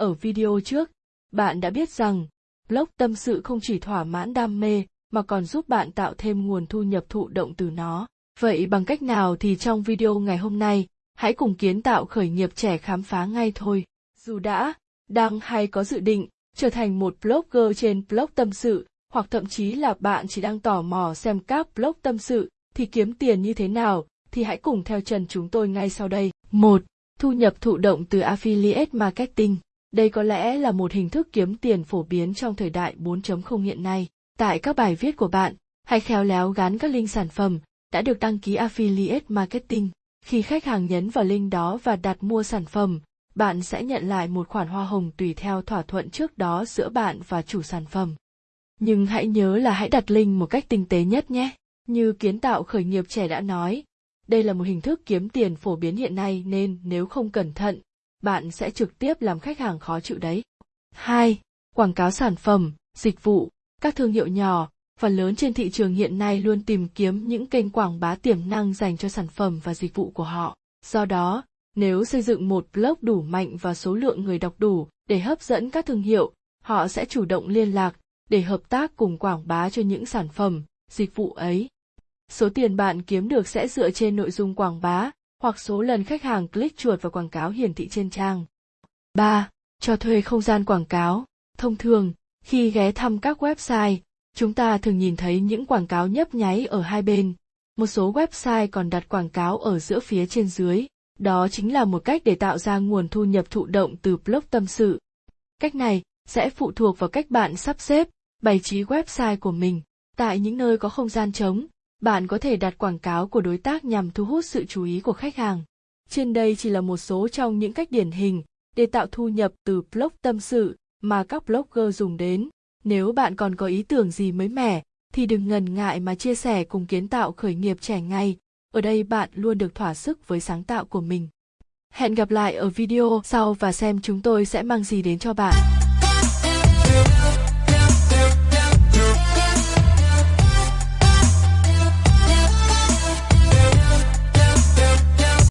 Ở video trước, bạn đã biết rằng blog tâm sự không chỉ thỏa mãn đam mê mà còn giúp bạn tạo thêm nguồn thu nhập thụ động từ nó. Vậy bằng cách nào thì trong video ngày hôm nay, hãy cùng kiến tạo khởi nghiệp trẻ khám phá ngay thôi. Dù đã, đang hay có dự định trở thành một blogger trên blog tâm sự, hoặc thậm chí là bạn chỉ đang tò mò xem các blog tâm sự thì kiếm tiền như thế nào, thì hãy cùng theo chân chúng tôi ngay sau đây. 1. Thu nhập thụ động từ affiliate marketing. Đây có lẽ là một hình thức kiếm tiền phổ biến trong thời đại 4.0 hiện nay. Tại các bài viết của bạn, hãy khéo léo gắn các link sản phẩm đã được đăng ký affiliate marketing. Khi khách hàng nhấn vào link đó và đặt mua sản phẩm, bạn sẽ nhận lại một khoản hoa hồng tùy theo thỏa thuận trước đó giữa bạn và chủ sản phẩm. Nhưng hãy nhớ là hãy đặt link một cách tinh tế nhất nhé. Như kiến tạo khởi nghiệp trẻ đã nói, đây là một hình thức kiếm tiền phổ biến hiện nay nên nếu không cẩn thận, bạn sẽ trực tiếp làm khách hàng khó chịu đấy. 2. Quảng cáo sản phẩm, dịch vụ, các thương hiệu nhỏ và lớn trên thị trường hiện nay luôn tìm kiếm những kênh quảng bá tiềm năng dành cho sản phẩm và dịch vụ của họ. Do đó, nếu xây dựng một blog đủ mạnh và số lượng người đọc đủ để hấp dẫn các thương hiệu, họ sẽ chủ động liên lạc để hợp tác cùng quảng bá cho những sản phẩm, dịch vụ ấy. Số tiền bạn kiếm được sẽ dựa trên nội dung quảng bá hoặc số lần khách hàng click chuột vào quảng cáo hiển thị trên trang. 3. Cho thuê không gian quảng cáo. Thông thường, khi ghé thăm các website, chúng ta thường nhìn thấy những quảng cáo nhấp nháy ở hai bên. Một số website còn đặt quảng cáo ở giữa phía trên dưới. Đó chính là một cách để tạo ra nguồn thu nhập thụ động từ blog tâm sự. Cách này sẽ phụ thuộc vào cách bạn sắp xếp, bày trí website của mình. Tại những nơi có không gian trống, bạn có thể đặt quảng cáo của đối tác nhằm thu hút sự chú ý của khách hàng. Trên đây chỉ là một số trong những cách điển hình để tạo thu nhập từ blog tâm sự mà các blogger dùng đến. Nếu bạn còn có ý tưởng gì mới mẻ, thì đừng ngần ngại mà chia sẻ cùng kiến tạo khởi nghiệp trẻ ngay. Ở đây bạn luôn được thỏa sức với sáng tạo của mình. Hẹn gặp lại ở video sau và xem chúng tôi sẽ mang gì đến cho bạn.